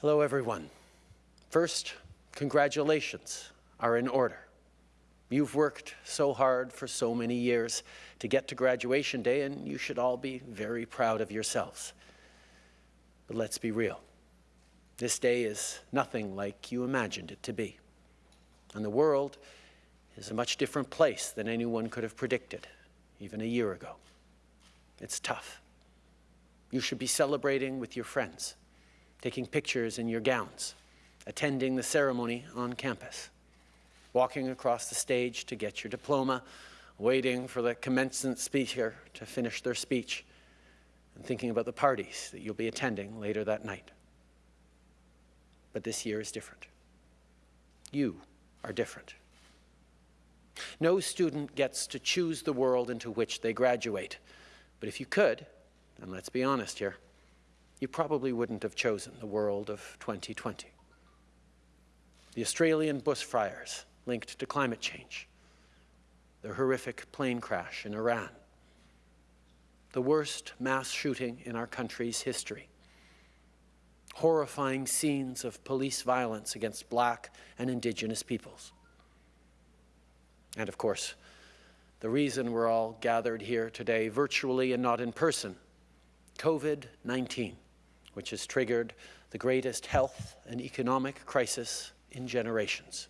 Hello, everyone. First, congratulations are in order. You've worked so hard for so many years to get to graduation day, and you should all be very proud of yourselves. But let's be real. This day is nothing like you imagined it to be. And the world is a much different place than anyone could have predicted, even a year ago. It's tough. You should be celebrating with your friends, taking pictures in your gowns, attending the ceremony on campus, walking across the stage to get your diploma, waiting for the commencement speaker to finish their speech, and thinking about the parties that you'll be attending later that night. But this year is different. You are different. No student gets to choose the world into which they graduate. But if you could, and let's be honest here, you probably wouldn't have chosen the world of 2020. The Australian bushfires linked to climate change, the horrific plane crash in Iran, the worst mass shooting in our country's history, horrifying scenes of police violence against black and indigenous peoples, and of course, the reason we're all gathered here today virtually and not in person, COVID-19, which has triggered the greatest health and economic crisis in generations.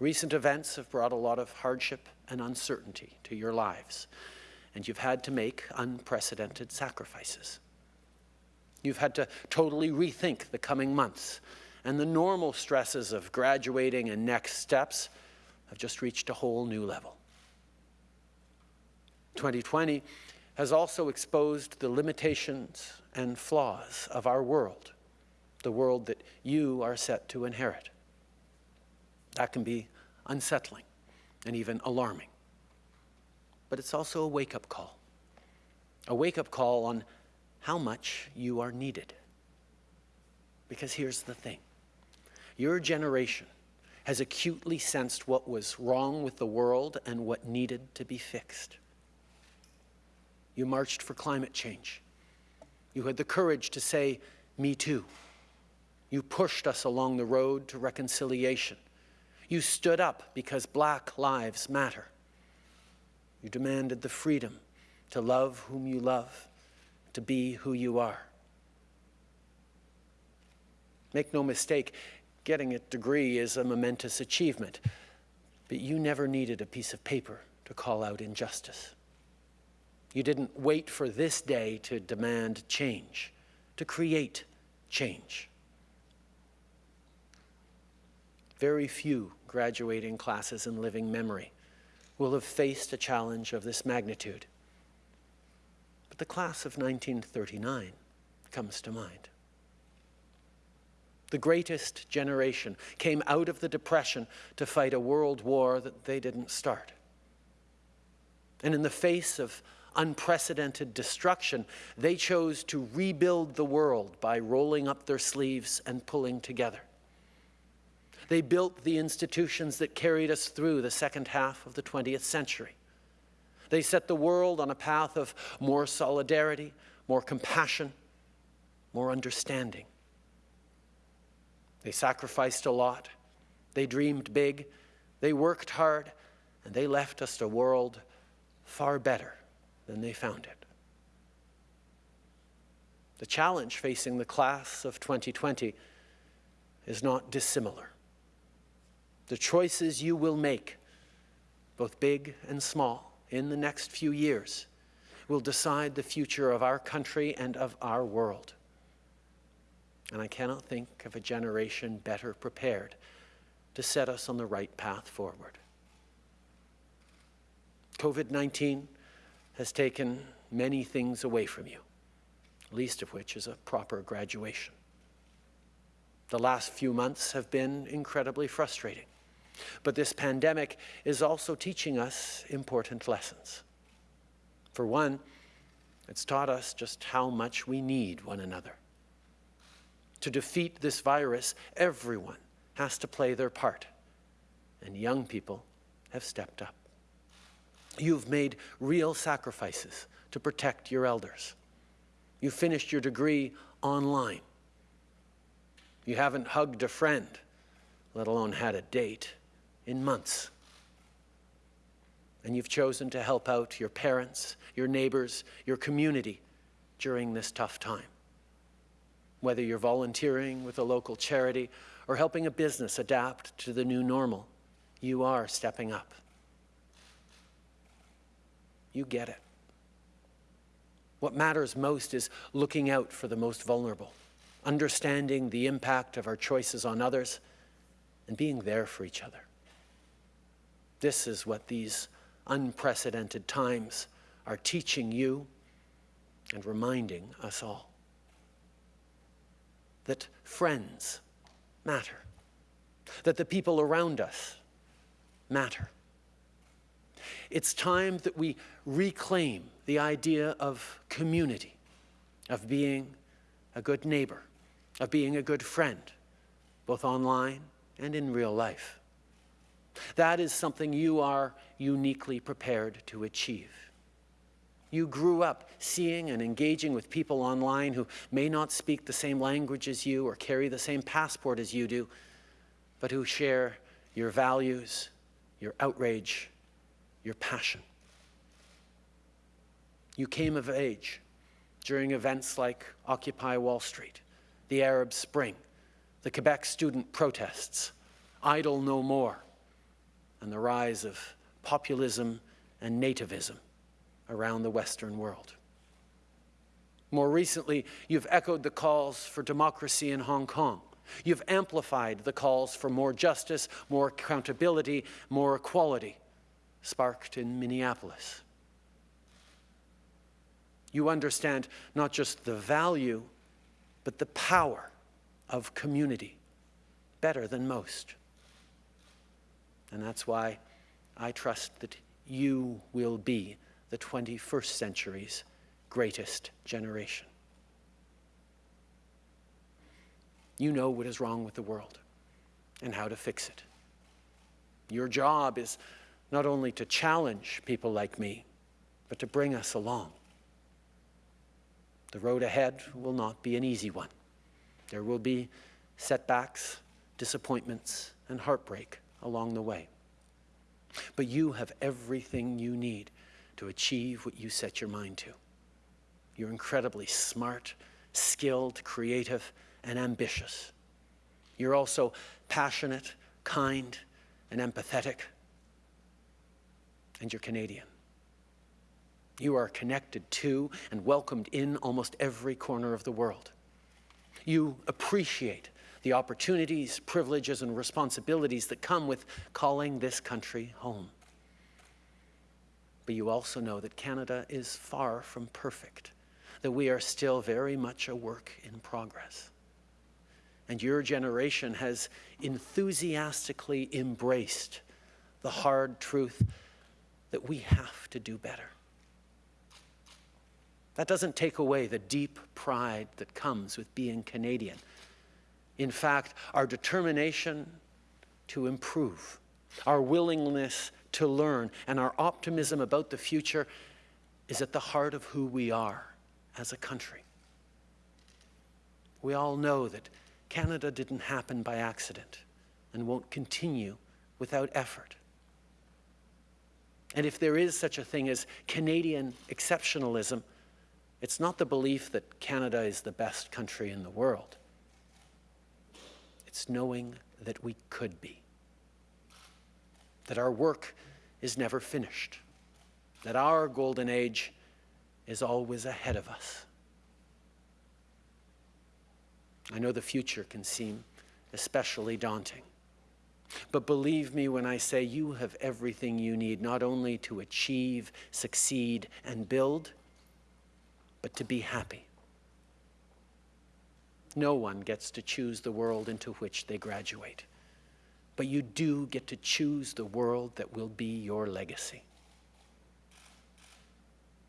Recent events have brought a lot of hardship and uncertainty to your lives, and you've had to make unprecedented sacrifices. You've had to totally rethink the coming months and the normal stresses of graduating and next steps have just reached a whole new level. 2020 has also exposed the limitations and flaws of our world, the world that you are set to inherit. That can be unsettling and even alarming. But it's also a wake-up call, a wake-up call on how much you are needed. Because here's the thing, your generation has acutely sensed what was wrong with the world and what needed to be fixed. You marched for climate change. You had the courage to say, me too. You pushed us along the road to reconciliation. You stood up because black lives matter. You demanded the freedom to love whom you love, to be who you are. Make no mistake, Getting a degree is a momentous achievement, but you never needed a piece of paper to call out injustice. You didn't wait for this day to demand change, to create change. Very few graduating classes in living memory will have faced a challenge of this magnitude. But the class of 1939 comes to mind the greatest generation, came out of the Depression to fight a world war that they didn't start. And in the face of unprecedented destruction, they chose to rebuild the world by rolling up their sleeves and pulling together. They built the institutions that carried us through the second half of the 20th century. They set the world on a path of more solidarity, more compassion, more understanding. They sacrificed a lot. They dreamed big. They worked hard. And they left us a world far better than they found it. The challenge facing the class of 2020 is not dissimilar. The choices you will make, both big and small, in the next few years will decide the future of our country and of our world and I cannot think of a generation better prepared to set us on the right path forward. COVID-19 has taken many things away from you, least of which is a proper graduation. The last few months have been incredibly frustrating, but this pandemic is also teaching us important lessons. For one, it's taught us just how much we need one another. To defeat this virus, everyone has to play their part. And young people have stepped up. You've made real sacrifices to protect your elders. You finished your degree online. You haven't hugged a friend, let alone had a date, in months. And you've chosen to help out your parents, your neighbors, your community during this tough time. Whether you're volunteering with a local charity or helping a business adapt to the new normal, you are stepping up. You get it. What matters most is looking out for the most vulnerable, understanding the impact of our choices on others, and being there for each other. This is what these unprecedented times are teaching you and reminding us all. That friends matter, that the people around us matter. It's time that we reclaim the idea of community, of being a good neighbor, of being a good friend, both online and in real life. That is something you are uniquely prepared to achieve. You grew up seeing and engaging with people online who may not speak the same language as you or carry the same passport as you do, but who share your values, your outrage, your passion. You came of age during events like Occupy Wall Street, the Arab Spring, the Quebec student protests, Idle No More, and the rise of populism and nativism around the Western world. More recently, you've echoed the calls for democracy in Hong Kong. You've amplified the calls for more justice, more accountability, more equality, sparked in Minneapolis. You understand not just the value, but the power of community better than most. And that's why I trust that you will be the 21st century's greatest generation. You know what is wrong with the world and how to fix it. Your job is not only to challenge people like me, but to bring us along. The road ahead will not be an easy one. There will be setbacks, disappointments, and heartbreak along the way. But you have everything you need to achieve what you set your mind to. You're incredibly smart, skilled, creative, and ambitious. You're also passionate, kind, and empathetic. And you're Canadian. You are connected to and welcomed in almost every corner of the world. You appreciate the opportunities, privileges, and responsibilities that come with calling this country home. But you also know that Canada is far from perfect, that we are still very much a work in progress. And your generation has enthusiastically embraced the hard truth that we have to do better. That doesn't take away the deep pride that comes with being Canadian. In fact, our determination to improve, our willingness to learn, and our optimism about the future is at the heart of who we are as a country. We all know that Canada didn't happen by accident and won't continue without effort. And if there is such a thing as Canadian exceptionalism, it's not the belief that Canada is the best country in the world. It's knowing that we could be that our work is never finished, that our golden age is always ahead of us. I know the future can seem especially daunting. But believe me when I say you have everything you need, not only to achieve, succeed, and build, but to be happy. No one gets to choose the world into which they graduate but you do get to choose the world that will be your legacy.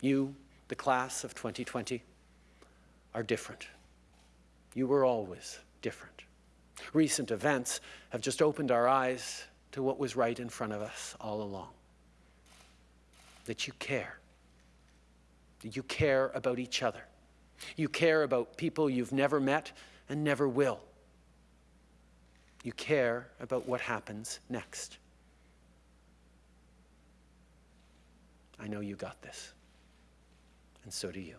You, the class of 2020, are different. You were always different. Recent events have just opened our eyes to what was right in front of us all along. That you care. That you care about each other. You care about people you've never met and never will You care about what happens next. I know you got this, and so do you.